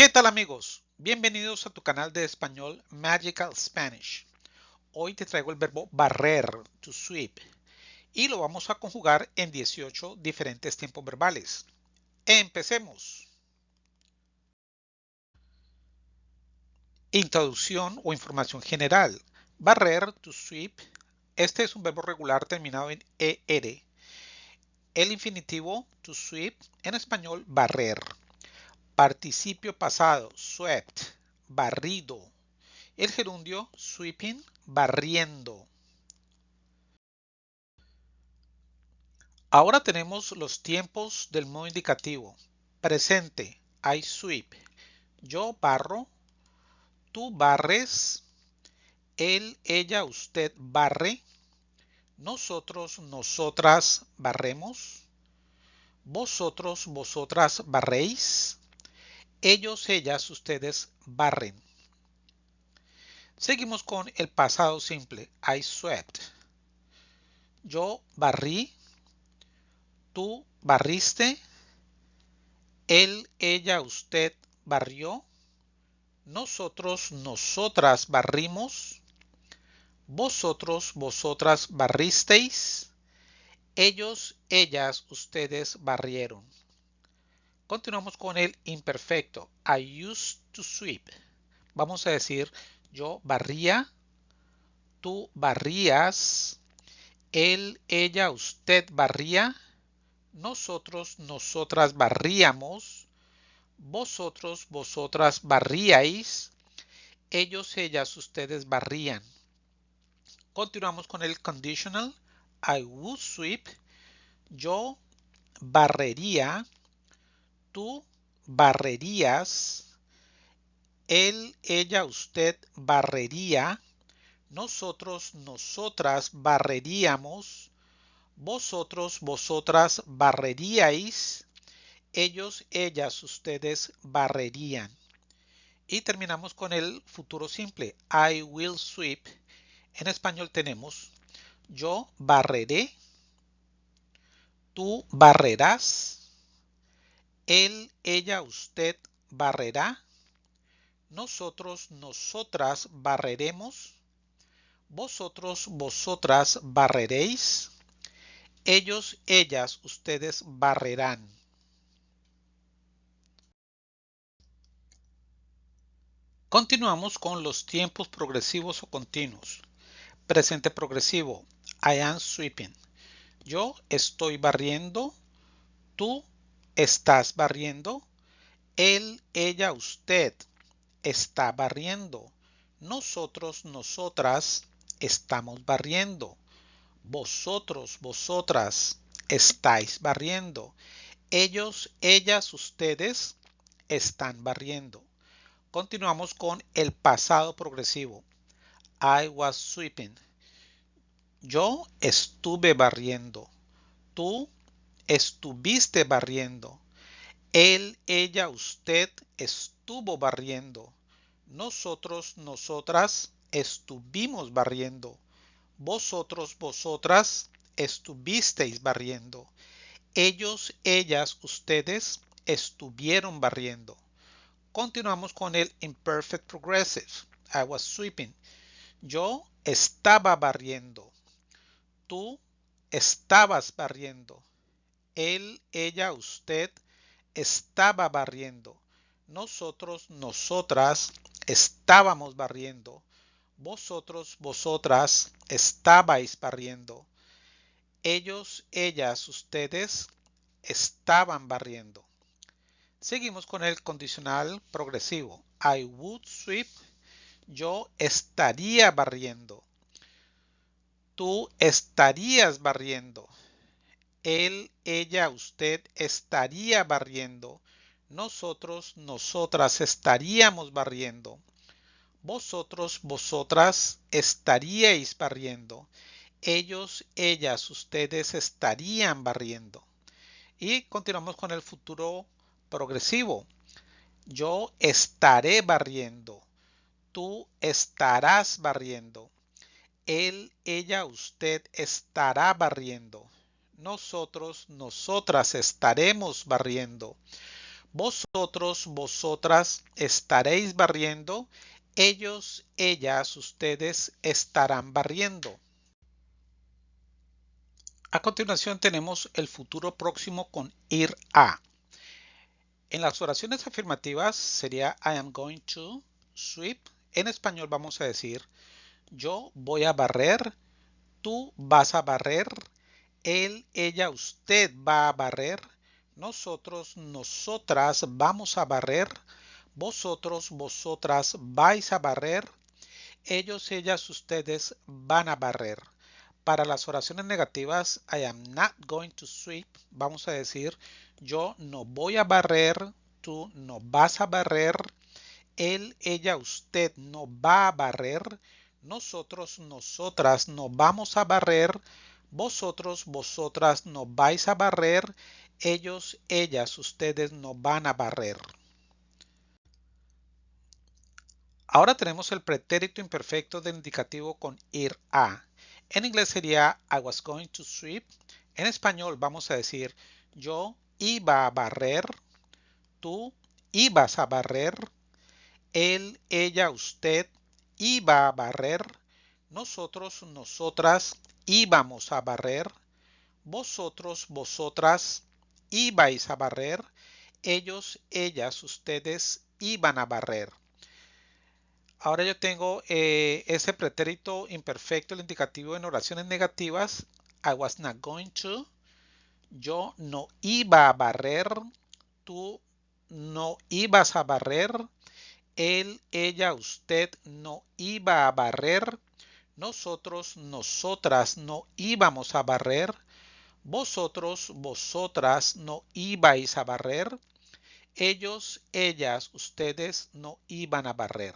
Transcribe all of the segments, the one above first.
¿Qué tal amigos? Bienvenidos a tu canal de español Magical Spanish. Hoy te traigo el verbo barrer, to sweep, y lo vamos a conjugar en 18 diferentes tiempos verbales. Empecemos. Introducción o información general. Barrer, to sweep. Este es un verbo regular terminado en ER. El infinitivo, to sweep, en español, barrer. Participio pasado, swept, barrido. El gerundio, sweeping, barriendo. Ahora tenemos los tiempos del modo indicativo. Presente, I sweep. Yo barro, tú barres, él, ella, usted barre, nosotros, nosotras barremos, vosotros, vosotras barréis, ellos, ellas, ustedes barren. Seguimos con el pasado simple, I swept. Yo barrí, tú barriste, él, ella, usted barrió, nosotros, nosotras barrimos, vosotros, vosotras barristeis, ellos, ellas, ustedes barrieron. Continuamos con el imperfecto. I used to sweep. Vamos a decir yo barría, tú barrías, él, ella, usted barría, nosotros, nosotras barríamos, vosotros, vosotras barríais, ellos, ellas, ustedes barrían. Continuamos con el conditional. I would sweep. Yo barrería tú barrerías, él, ella, usted barrería, nosotros, nosotras barreríamos, vosotros, vosotras barreríais, ellos, ellas, ustedes barrerían. Y terminamos con el futuro simple. I will sweep. En español tenemos yo barreré, tú barrerás, él, ella, usted barrerá. Nosotros, nosotras barreremos. Vosotros, vosotras barreréis. Ellos, ellas, ustedes barrerán. Continuamos con los tiempos progresivos o continuos. Presente progresivo. I am sweeping. Yo estoy barriendo. Tú estás barriendo. Él, ella, usted está barriendo. Nosotros, nosotras estamos barriendo. Vosotros, vosotras estáis barriendo. Ellos, ellas, ustedes están barriendo. Continuamos con el pasado progresivo. I was sweeping. Yo estuve barriendo. Tú estuviste barriendo. Él, ella, usted estuvo barriendo. Nosotros, nosotras estuvimos barriendo. Vosotros, vosotras estuvisteis barriendo. Ellos, ellas, ustedes estuvieron barriendo. Continuamos con el imperfect progressive. I was sweeping. Yo estaba barriendo. Tú estabas barriendo él, ella, usted estaba barriendo. Nosotros, nosotras estábamos barriendo. Vosotros, vosotras estabais barriendo. Ellos, ellas, ustedes estaban barriendo. Seguimos con el condicional progresivo. I would sweep. Yo estaría barriendo. Tú estarías barriendo él, ella, usted estaría barriendo. Nosotros, nosotras estaríamos barriendo. Vosotros, vosotras estaríais barriendo. Ellos, ellas, ustedes estarían barriendo. Y continuamos con el futuro progresivo. Yo estaré barriendo. Tú estarás barriendo. Él, ella, usted estará barriendo nosotros, nosotras estaremos barriendo. Vosotros, vosotras estaréis barriendo. Ellos, ellas, ustedes estarán barriendo. A continuación tenemos el futuro próximo con ir a. En las oraciones afirmativas sería I am going to sweep. En español vamos a decir yo voy a barrer, tú vas a barrer, él, ella, usted va a barrer, nosotros, nosotras vamos a barrer, vosotros, vosotras vais a barrer, ellos, ellas, ustedes van a barrer. Para las oraciones negativas, I am not going to sweep, vamos a decir, yo no voy a barrer, tú no vas a barrer, él, ella, usted no va a barrer, nosotros, nosotras no vamos a barrer, vosotros, vosotras no vais a barrer, ellos, ellas, ustedes no van a barrer. Ahora tenemos el pretérito imperfecto del indicativo con ir a. En inglés sería I was going to sweep. En español vamos a decir yo iba a barrer, tú ibas a barrer, él, ella, usted iba a barrer, nosotros, nosotras íbamos a barrer, vosotros, vosotras ibais a barrer, ellos, ellas, ustedes iban a barrer. Ahora yo tengo eh, ese pretérito imperfecto, el indicativo en oraciones negativas. I was not going to. Yo no iba a barrer. Tú no ibas a barrer él, ella, usted no iba a barrer, nosotros, nosotras no íbamos a barrer, vosotros, vosotras no ibais a barrer, ellos, ellas, ustedes no iban a barrer.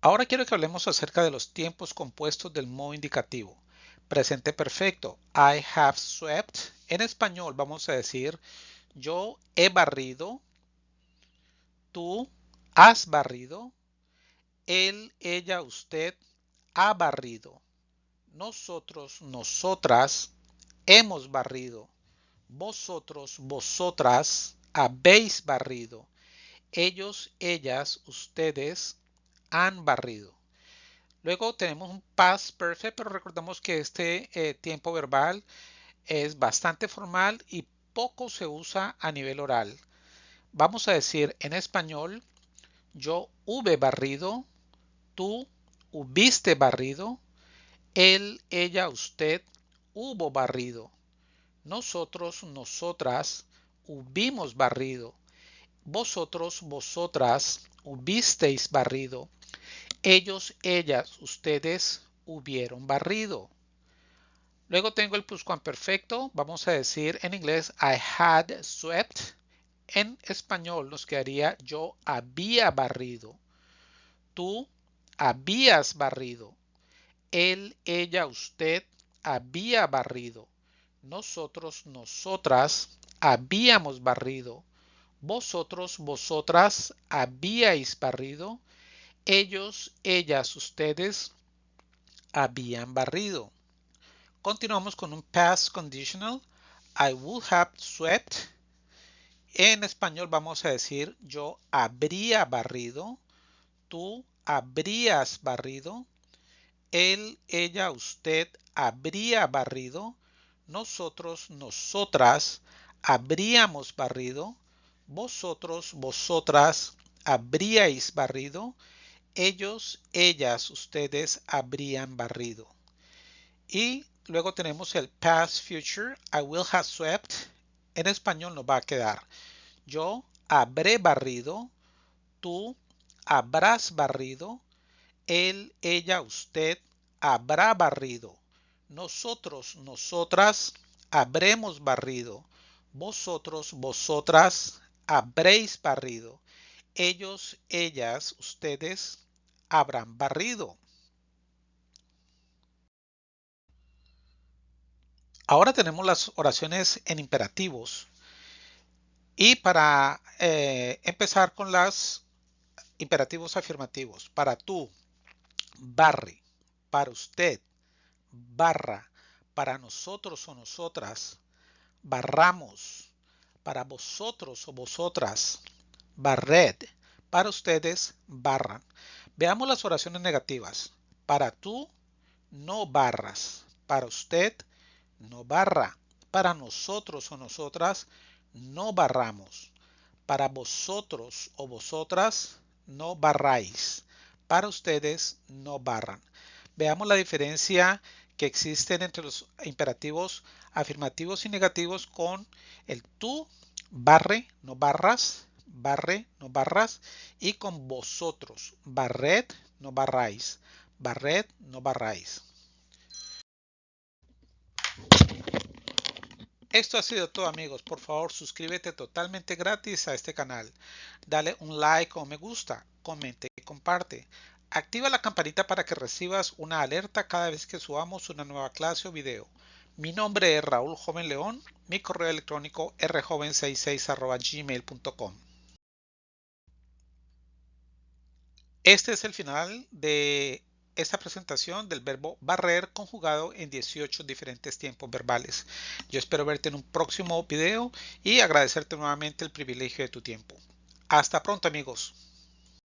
Ahora quiero que hablemos acerca de los tiempos compuestos del modo indicativo. Presente perfecto. I have swept. En español vamos a decir yo he barrido, tú has barrido, él, ella, usted ha barrido, nosotros, nosotras hemos barrido, vosotros, vosotras habéis barrido, ellos, ellas, ustedes han barrido. Luego tenemos un past perfect, pero recordemos que este eh, tiempo verbal es bastante formal y poco se usa a nivel oral. Vamos a decir en español, yo hube barrido, tú hubiste barrido, él, ella, usted hubo barrido, nosotros, nosotras hubimos barrido, vosotros, vosotras hubisteis barrido, ellos, ellas, ustedes hubieron barrido. Luego tengo el pluscuamperfecto. Vamos a decir en inglés I had swept. En español nos quedaría yo había barrido. Tú habías barrido. Él, ella, usted había barrido. Nosotros, nosotras habíamos barrido. Vosotros, vosotras habíais barrido. Ellos, ellas, ustedes habían barrido. Continuamos con un past conditional. I would have swept. En español vamos a decir yo habría barrido. Tú habrías barrido. Él, ella, usted habría barrido. Nosotros, nosotras habríamos barrido. Vosotros, vosotras habríais barrido. Ellos, ellas, ustedes habrían barrido. Y Luego tenemos el past future. I will have swept. En español nos va a quedar. Yo habré barrido. Tú habrás barrido. Él, ella, usted habrá barrido. Nosotros, nosotras habremos barrido. Vosotros, vosotras habréis barrido. Ellos, ellas, ustedes habrán barrido. Ahora tenemos las oraciones en imperativos. Y para eh, empezar con los imperativos afirmativos. Para tú, barre. Para usted, barra. Para nosotros o nosotras, barramos, para vosotros o vosotras, barred, para ustedes, barran. Veamos las oraciones negativas. Para tú, no barras. Para usted, no barra. Para nosotros o nosotras, no barramos. Para vosotros o vosotras, no barráis. Para ustedes, no barran. Veamos la diferencia que existen entre los imperativos afirmativos y negativos con el tú, barre, no barras, barre, no barras, y con vosotros, barred, no barráis, barred, no barráis. Esto ha sido todo amigos, por favor suscríbete totalmente gratis a este canal, dale un like o me gusta, comente y comparte. Activa la campanita para que recibas una alerta cada vez que subamos una nueva clase o video. Mi nombre es Raúl Joven León, mi correo electrónico rjoven66 Este es el final de esta presentación del verbo barrer conjugado en 18 diferentes tiempos verbales. Yo espero verte en un próximo video y agradecerte nuevamente el privilegio de tu tiempo. Hasta pronto amigos.